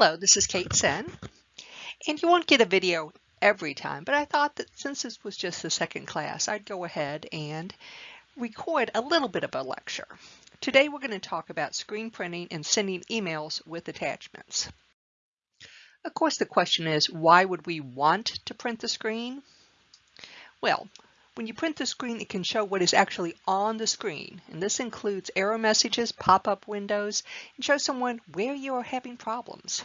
Hello, this is Kate Sen, and you won't get a video every time, but I thought that since this was just the second class, I'd go ahead and record a little bit of a lecture. Today we're going to talk about screen printing and sending emails with attachments. Of course, the question is, why would we want to print the screen? Well, when you print the screen, it can show what is actually on the screen, and this includes error messages, pop-up windows, and show someone where you are having problems.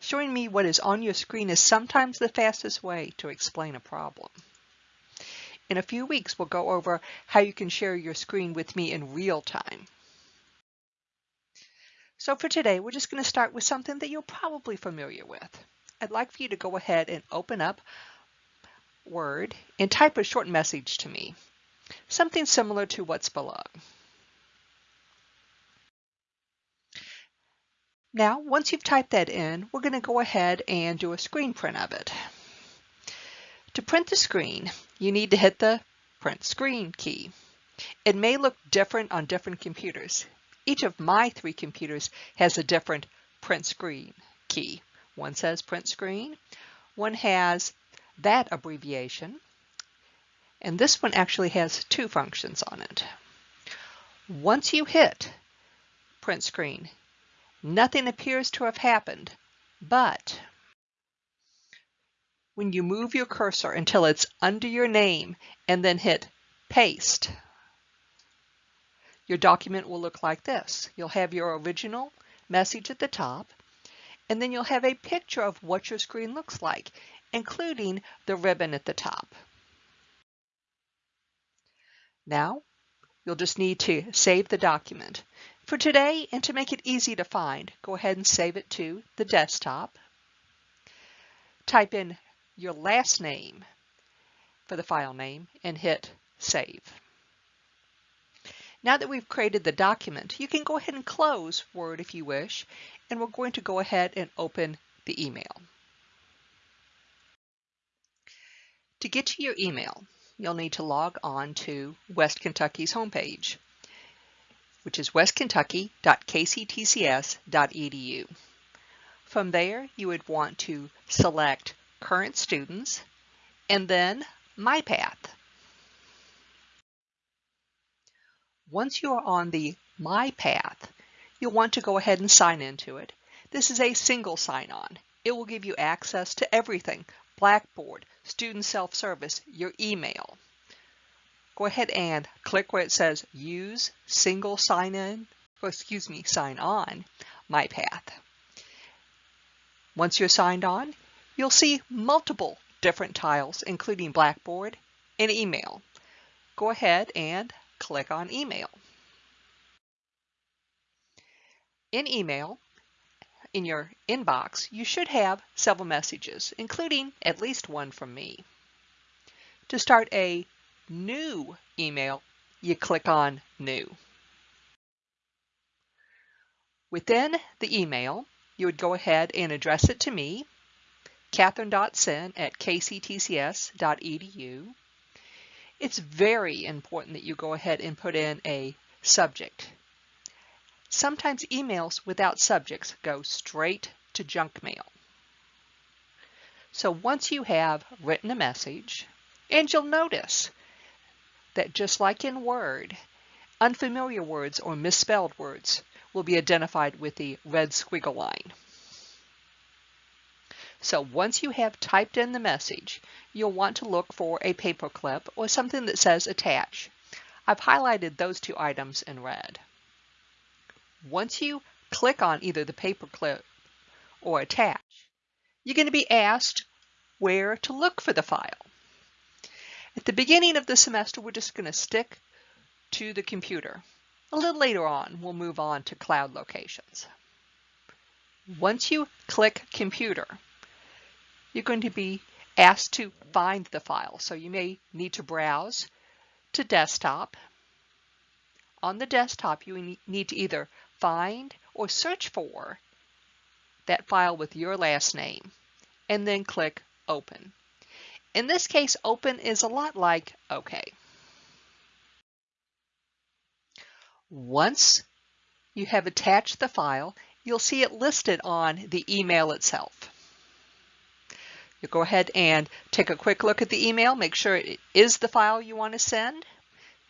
Showing me what is on your screen is sometimes the fastest way to explain a problem. In a few weeks, we'll go over how you can share your screen with me in real time. So for today, we're just going to start with something that you're probably familiar with. I'd like for you to go ahead and open up Word and type a short message to me, something similar to what's below. Now, once you've typed that in, we're going to go ahead and do a screen print of it. To print the screen, you need to hit the Print Screen key. It may look different on different computers. Each of my three computers has a different Print Screen key. One says Print Screen, one has that abbreviation. And this one actually has two functions on it. Once you hit print screen, nothing appears to have happened, but when you move your cursor until it's under your name and then hit paste, your document will look like this. You'll have your original message at the top, and then you'll have a picture of what your screen looks like including the ribbon at the top. Now, you'll just need to save the document. For today, and to make it easy to find, go ahead and save it to the desktop. Type in your last name for the file name and hit Save. Now that we've created the document, you can go ahead and close Word if you wish, and we're going to go ahead and open the email. To get to your email, you'll need to log on to West Kentucky's homepage, which is westkentucky.kctcs.edu. From there, you would want to select Current Students and then My Path. Once you are on the My Path, you'll want to go ahead and sign into it. This is a single sign-on. It will give you access to everything Blackboard, Student Self-Service, your email. Go ahead and click where it says Use Single Sign-In, excuse me, Sign On, MyPath. Once you're signed on, you'll see multiple different tiles, including Blackboard and email. Go ahead and click on email. In email, in your inbox, you should have several messages, including at least one from me. To start a new email, you click on New. Within the email, you would go ahead and address it to me, catherine.sen at kctcs.edu. It's very important that you go ahead and put in a subject. Sometimes emails without subjects go straight to junk mail. So once you have written a message, and you'll notice that just like in Word, unfamiliar words or misspelled words will be identified with the red squiggle line. So once you have typed in the message, you'll want to look for a paperclip or something that says attach. I've highlighted those two items in red. Once you click on either the paperclip or attach, you're going to be asked where to look for the file. At the beginning of the semester, we're just going to stick to the computer. A little later on, we'll move on to cloud locations. Once you click computer, you're going to be asked to find the file. So you may need to browse to desktop. On the desktop, you need to either find or search for that file with your last name and then click open. In this case, open is a lot like OK. Once you have attached the file, you'll see it listed on the email itself. You'll go ahead and take a quick look at the email, make sure it is the file you want to send,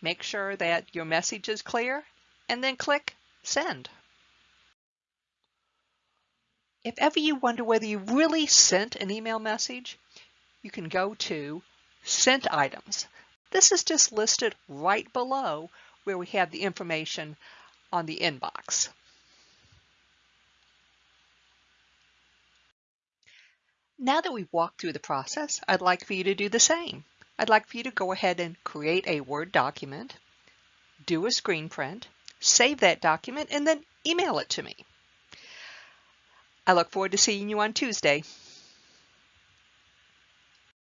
make sure that your message is clear, and then click Send. If ever you wonder whether you really sent an email message, you can go to Sent Items. This is just listed right below where we have the information on the inbox. Now that we've walked through the process, I'd like for you to do the same. I'd like for you to go ahead and create a Word document, do a screen print, save that document, and then email it to me. I look forward to seeing you on Tuesday.